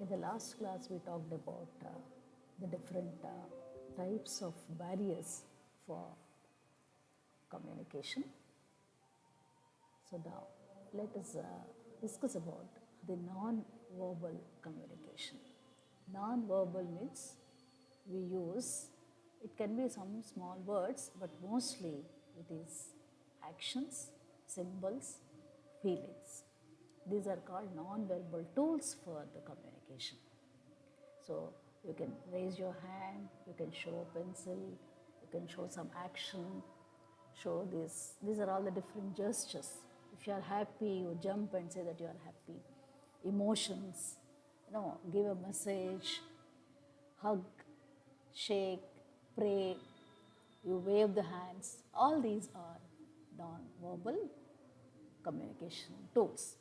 In the last class, we talked about uh, the different uh, types of barriers for communication. So now, let us uh, discuss about the non-verbal communication. Non-verbal means we use, it can be some small words, but mostly it is actions, symbols, feelings. These are called non-verbal tools for the communication. So you can raise your hand, you can show a pencil, you can show some action, show this. These are all the different gestures. If you are happy, you jump and say that you are happy. Emotions, you know, give a message, hug, shake, pray, you wave the hands. All these are non-verbal communication tools.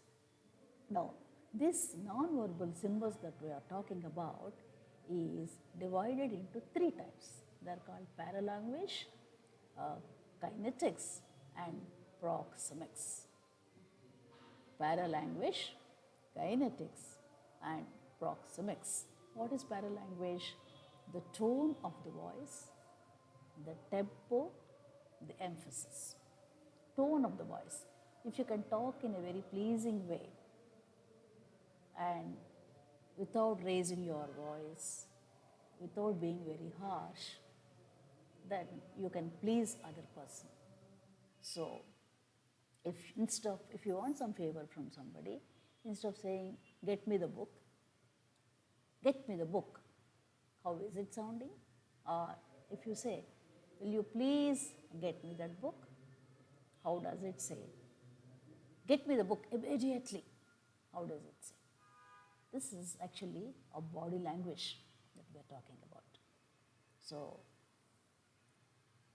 Now, this non-verbal symbols that we are talking about is divided into three types. They are called paralanguage, uh, kinetics and proxemics. Paralanguage, kinetics and proxemics. What is paralanguage? The tone of the voice, the tempo, the emphasis. Tone of the voice. If you can talk in a very pleasing way and without raising your voice, without being very harsh, then you can please other person. So, if instead of if you want some favor from somebody, instead of saying get me the book, get me the book. How is it sounding? Or if you say, will you please get me that book? How does it say? Get me the book immediately. How does it say? This is actually a body language that we are talking about. So,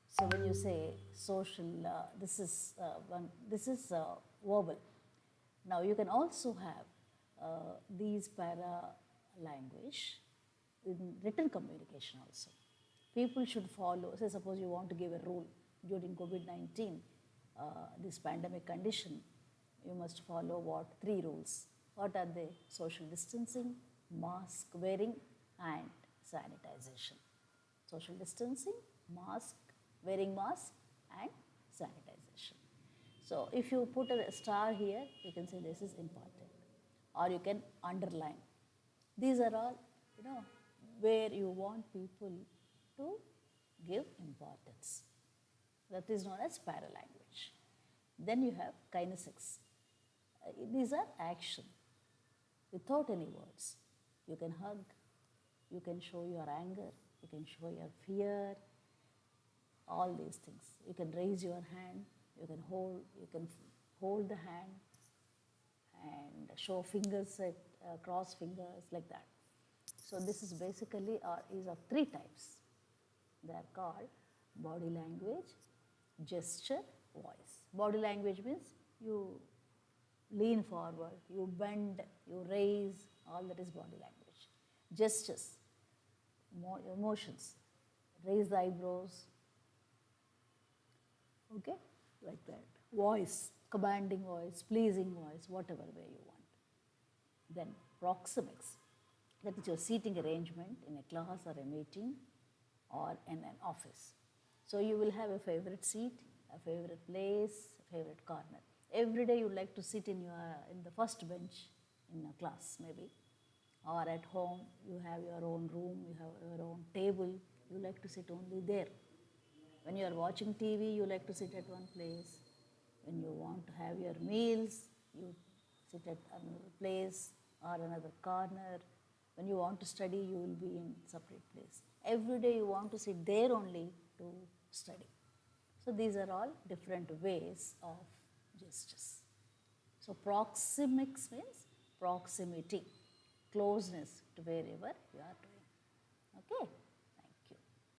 so when you say social, uh, this is uh, one, this is uh, verbal. Now you can also have uh, these para language in written communication also. People should follow. Say suppose you want to give a rule during COVID nineteen, uh, this pandemic condition, you must follow what three rules. What are they? Social distancing, mask wearing, and sanitization. Social distancing, mask, wearing mask, and sanitization. So if you put a star here, you can say this is important, or you can underline. These are all, you know, where you want people to give importance. That is known as paralanguage. Then you have kinesics. Uh, these are action without any words. You can hug, you can show your anger, you can show your fear, all these things. You can raise your hand, you can hold, you can hold the hand and show fingers at uh, cross fingers like that. So this is basically or is of three types. They are called body language, gesture, voice. Body language means you lean forward, you bend, you raise, all that is body language. Gestures, emotions, raise the eyebrows, okay, like that. Voice, commanding voice, pleasing voice, whatever way you want. Then proxemics, that is your seating arrangement in a class or a meeting or in an office. So you will have a favorite seat, a favorite place, a favorite corner. Every day you like to sit in your in the first bench in a class maybe, or at home you have your own room, you have your own table. You like to sit only there. When you are watching TV, you like to sit at one place. When you want to have your meals, you sit at another place or another corner. When you want to study, you will be in separate place. Every day you want to sit there only to study. So these are all different ways of gestures. So proxemics means proximity, closeness to wherever you are doing. Okay.